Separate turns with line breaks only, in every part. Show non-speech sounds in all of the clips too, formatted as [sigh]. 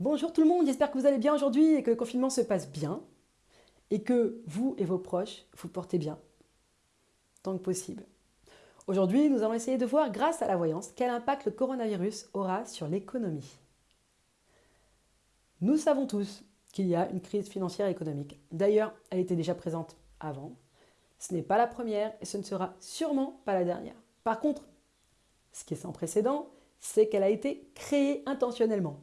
Bonjour tout le monde, j'espère que vous allez bien aujourd'hui et que le confinement se passe bien et que vous et vos proches vous portez bien, tant que possible. Aujourd'hui, nous allons essayer de voir, grâce à la voyance, quel impact le coronavirus aura sur l'économie. Nous savons tous qu'il y a une crise financière et économique. D'ailleurs, elle était déjà présente avant. Ce n'est pas la première et ce ne sera sûrement pas la dernière. Par contre, ce qui est sans précédent, c'est qu'elle a été créée intentionnellement.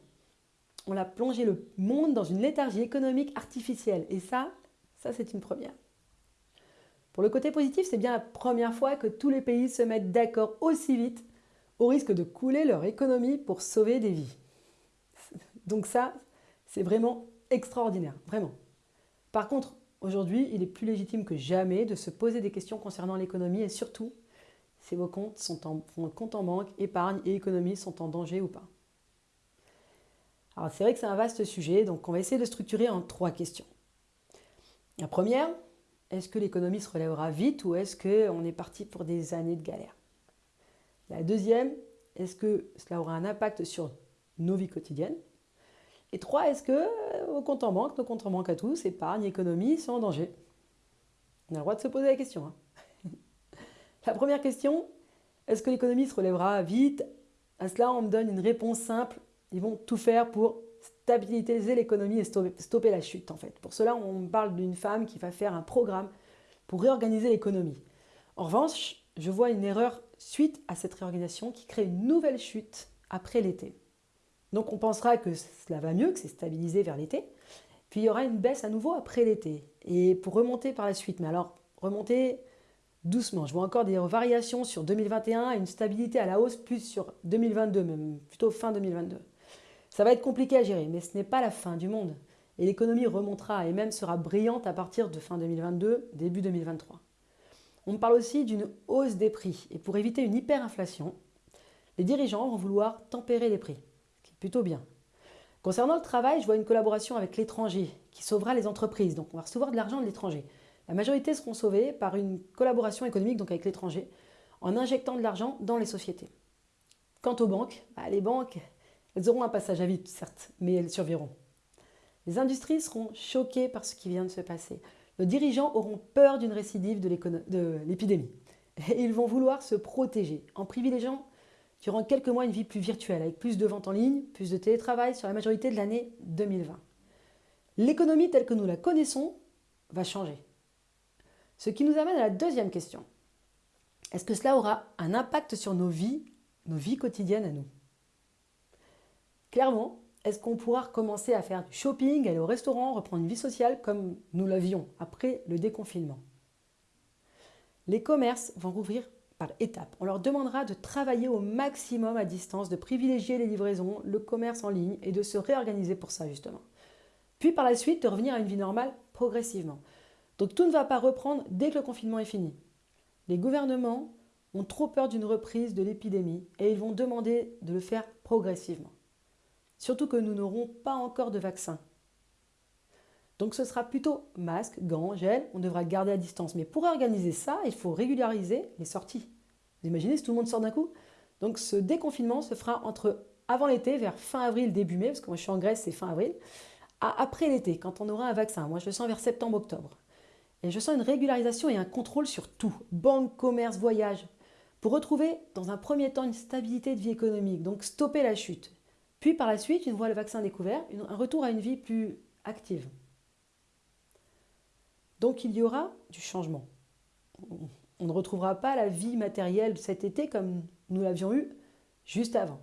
On a plongé le monde dans une léthargie économique artificielle. Et ça, ça c'est une première. Pour le côté positif, c'est bien la première fois que tous les pays se mettent d'accord aussi vite au risque de couler leur économie pour sauver des vies. Donc ça, c'est vraiment extraordinaire, vraiment. Par contre, aujourd'hui, il est plus légitime que jamais de se poser des questions concernant l'économie et surtout si vos comptes sont en, compte en banque, épargne et économie sont en danger ou pas. Alors c'est vrai que c'est un vaste sujet, donc on va essayer de structurer en trois questions. La première, est-ce que l'économie se relèvera vite ou est-ce qu'on est parti pour des années de galère? La deuxième, est-ce que cela aura un impact sur nos vies quotidiennes? Et trois, est-ce que vos comptes en banque, nos comptes en banque à tous, épargne, économie, sont en danger? On a le droit de se poser la question. Hein. [laughs] La première question, est-ce que l'économie se relèvera vite? À cela, on me donne une réponse simple. Ils vont tout faire pour stabiliser l'économie et stopper la chute en fait. Pour cela, on parle d'une femme qui va faire un programme pour réorganiser l'économie. En revanche, je vois une erreur suite à cette réorganisation qui crée une nouvelle chute après l'été. Donc on pensera que cela va mieux, que c'est stabilisé vers l'été, puis il y aura une baisse à nouveau après l'été, et pour remonter par la suite. Mais alors, remonter doucement. Je vois encore des variations sur 2021 et une stabilité à la hausse plus sur 2022, même plutôt fin 2022. Ça va être compliqué à gérer, mais ce n'est pas la fin du monde. Et l'économie remontera et même sera brillante à partir de fin 2022, début 2023. On parle aussi d'une hausse des prix. Et pour éviter une hyperinflation, les dirigeants vont vouloir tempérer les prix, ce qui est plutôt bien. Concernant le travail, je vois une collaboration avec l'étranger qui sauvera les entreprises. Donc on va recevoir de l'argent de l'étranger. La majorité seront sauvées par une collaboration économique donc avec l'étranger, en injectant de l'argent dans les sociétés. Quant aux banques, bah, les banques, elles auront un passage à vide, certes, mais elles survivront. Les industries seront choquées par ce qui vient de se passer. Nos dirigeants auront peur d'une récidive de l'épidémie. Et ils vont vouloir se protéger en privilégiant durant quelques mois une vie plus virtuelle, avec plus de ventes en ligne, plus de télétravail sur la majorité de l'année 2020. L'économie telle que nous la connaissons va changer. Ce qui nous amène à la deuxième question. Est-ce que cela aura un impact sur nos vies, nos vies quotidiennes à nous? Clairement, est-ce qu'on pourra recommencer à faire du shopping, aller au restaurant, reprendre une vie sociale comme nous l'avions après le déconfinement? Les commerces vont rouvrir par étapes. On leur demandera de travailler au maximum à distance, de privilégier les livraisons, le commerce en ligne et de se réorganiser pour ça justement. Puis par la suite, de revenir à une vie normale progressivement. Donc tout ne va pas reprendre dès que le confinement est fini. Les gouvernements ont trop peur d'une reprise de l'épidémie et ils vont demander de le faire progressivement. Surtout que nous n'aurons pas encore de vaccin. Donc ce sera plutôt masque, gants, gel, on devra garder à distance. Mais pour organiser ça, il faut régulariser les sorties. Vous imaginez si tout le monde sort d'un coup Donc ce déconfinement se fera entre avant l'été, vers fin avril, début mai, parce que moi je suis en Grèce, c'est fin avril, à après l'été, quand on aura un vaccin. Moi je le sens vers septembre-octobre. Et je sens une régularisation et un contrôle sur tout, banque, commerce, voyage, pour retrouver dans un premier temps une stabilité de vie économique, donc stopper la chute. Puis par la suite, une fois le vaccin découvert, un retour à une vie plus active. Donc il y aura du changement. On ne retrouvera pas la vie matérielle de cet été comme nous l'avions eu juste avant.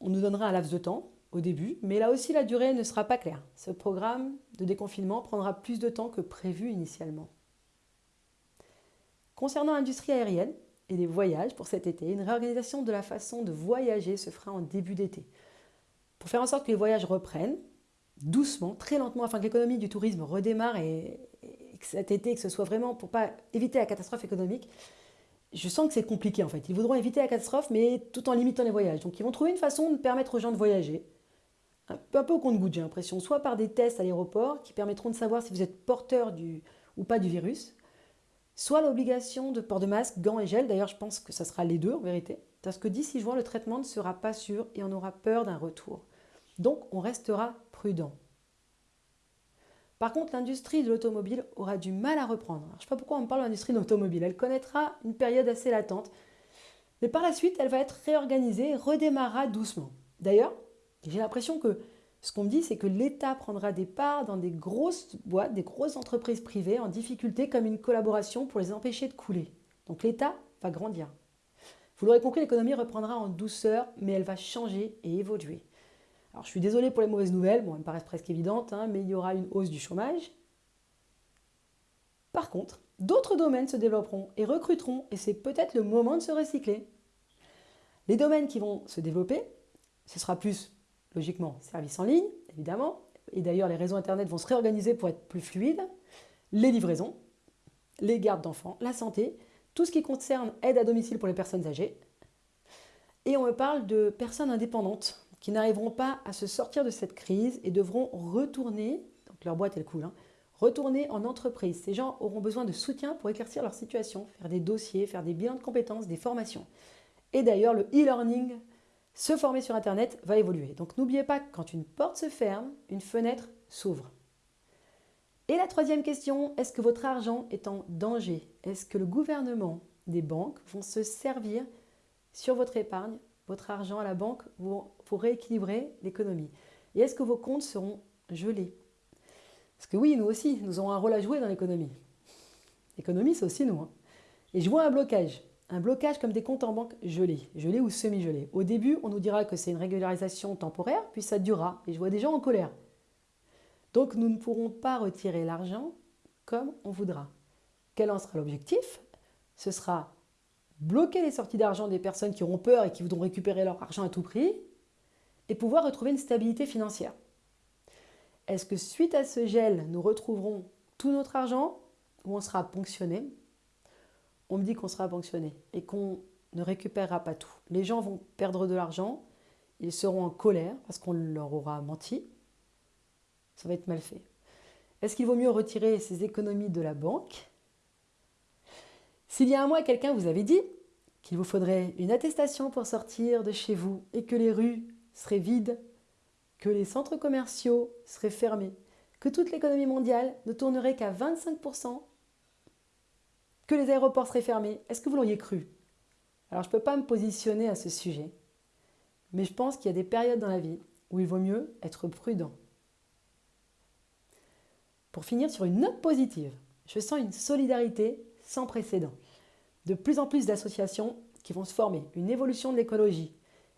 On nous donnera un laps de temps, au début, mais là aussi la durée ne sera pas claire. Ce programme de déconfinement prendra plus de temps que prévu initialement. Concernant l'industrie aérienne et les voyages pour cet été, une réorganisation de la façon de voyager se fera en début d'été. Pour faire en sorte que les voyages reprennent doucement, très lentement, afin que l'économie du tourisme redémarre et, que cet été, que ce soit vraiment pour pas éviter la catastrophe économique, je sens que c'est compliqué en fait. Ils voudront éviter la catastrophe, mais tout en limitant les voyages. Donc ils vont trouver une façon de permettre aux gens de voyager, un peu au compte-goutte, j'ai l'impression, soit par des tests à l'aéroport qui permettront de savoir si vous êtes porteur du, ou pas du virus, soit l'obligation de port de masque, gants et gel. D'ailleurs, je pense que ça sera les deux en vérité, parce que d'ici juin, le traitement ne sera pas sûr et on aura peur d'un retour. Donc on restera prudent. Par contre, l'industrie de l'automobile aura du mal à reprendre. je ne sais pas pourquoi on parle de l'industrie de l'automobile. Elle connaîtra une période assez latente. Mais par la suite, elle va être réorganisée, redémarrera doucement. D'ailleurs, j'ai l'impression que ce qu'on me dit, c'est que l'État prendra des parts dans des grosses boîtes, des grosses entreprises privées en difficulté comme une collaboration pour les empêcher de couler. Donc l'État va grandir. Vous l'aurez compris, l'économie reprendra en douceur, mais elle va changer et évoluer. Alors je suis désolé pour les mauvaises nouvelles, bon, elles me paraissent presque évidentes, hein, mais il y aura une hausse du chômage. Par contre, d'autres domaines se développeront et recruteront, et c'est peut-être le moment de se recycler. Les domaines qui vont se développer, ce sera plus, logiquement, services en ligne, évidemment, et d'ailleurs les réseaux Internet vont se réorganiser pour être plus fluides, les livraisons, les gardes d'enfants, la santé, tout ce qui concerne aide à domicile pour les personnes âgées. Et on me parle de personnes indépendantes, qui n'arriveront pas à se sortir de cette crise et devront retourner, donc leur boîte elle coule, hein, retourner en entreprise. Ces gens auront besoin de soutien pour éclaircir leur situation, faire des dossiers, faire des bilans de compétences, des formations. Et d'ailleurs, le e-learning, se former sur Internet, va évoluer. Donc n'oubliez pas que quand une porte se ferme, une fenêtre s'ouvre. Et la troisième question, est-ce que votre argent est en danger? Est-ce que le gouvernement, des banques vont se servir sur votre épargne? Votre argent à la banque pour rééquilibrer l'économie Et est-ce que vos comptes seront gelés? Parce que oui, nous aussi, nous avons un rôle à jouer dans l'économie. L'économie, c'est aussi nous. Hein. Et je vois un blocage. Un blocage comme des comptes en banque gelés, gelés ou semi-gelés. Au début, on nous dira que c'est une régularisation temporaire, puis ça durera. Et je vois des gens en colère. Donc nous ne pourrons pas retirer l'argent comme on voudra. Quel en sera l'objectif? Ce sera bloquer les sorties d'argent des personnes qui auront peur et qui voudront récupérer leur argent à tout prix, et pouvoir retrouver une stabilité financière. Est-ce que suite à ce gel, nous retrouverons tout notre argent ou on sera ponctionné? On me dit qu'on sera ponctionné et qu'on ne récupérera pas tout. Les gens vont perdre de l'argent, ils seront en colère parce qu'on leur aura menti. Ça va être mal fait. Est-ce qu'il vaut mieux retirer ces économies de la banque? S'il y a un mois, quelqu'un vous avait dit qu'il vous faudrait une attestation pour sortir de chez vous et que les rues seraient vides, que les centres commerciaux seraient fermés, que toute l'économie mondiale ne tournerait qu'à 25%, que les aéroports seraient fermés, est-ce que vous l'auriez cru? Alors je ne peux pas me positionner à ce sujet, mais je pense qu'il y a des périodes dans la vie où il vaut mieux être prudent. Pour finir sur une note positive, je sens une solidarité sans précédent. De plus en plus d'associations qui vont se former, une évolution de l'écologie,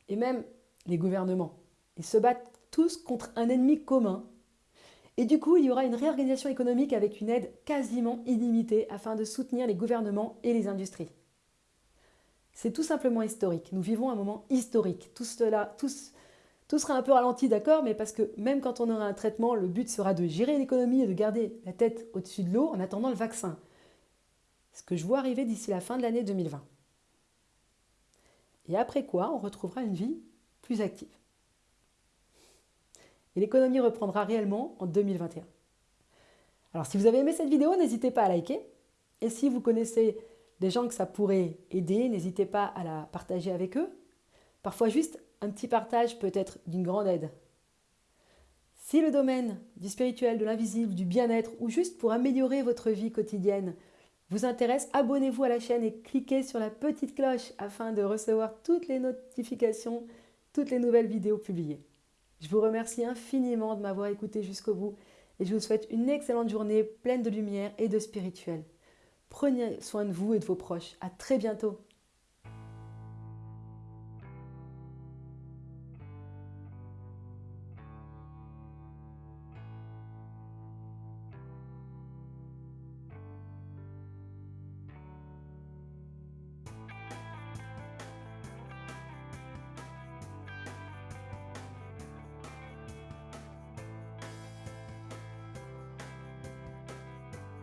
et même les gouvernements. Ils se battent tous contre un ennemi commun. Et du coup, il y aura une réorganisation économique avec une aide quasiment illimitée afin de soutenir les gouvernements et les industries. C'est tout simplement historique. Nous vivons un moment historique. Tout, cela, tout, tout sera un peu ralenti, d'accord, mais parce que même quand on aura un traitement, le but sera de gérer l'économie et de garder la tête au-dessus de l'eau en attendant le vaccin ce que je vois arriver d'ici la fin de l'année 2020. Et après quoi, on retrouvera une vie plus active. L'économie reprendra réellement en 2021. Alors si vous avez aimé cette vidéo, n'hésitez pas à liker. Et si vous connaissez des gens que ça pourrait aider, n'hésitez pas à la partager avec eux. Parfois juste un petit partage peut être d'une grande aide. Si le domaine du spirituel, de l'invisible, du bien-être ou juste pour améliorer votre vie quotidienne vous intéresse, abonnez-vous à la chaîne et cliquez sur la petite cloche afin de recevoir toutes les notifications, toutes les nouvelles vidéos publiées. Je vous remercie infiniment de m'avoir écouté jusqu'au bout et je vous souhaite une excellente journée pleine de lumière et de spirituel. Prenez soin de vous et de vos proches. À très bientôt.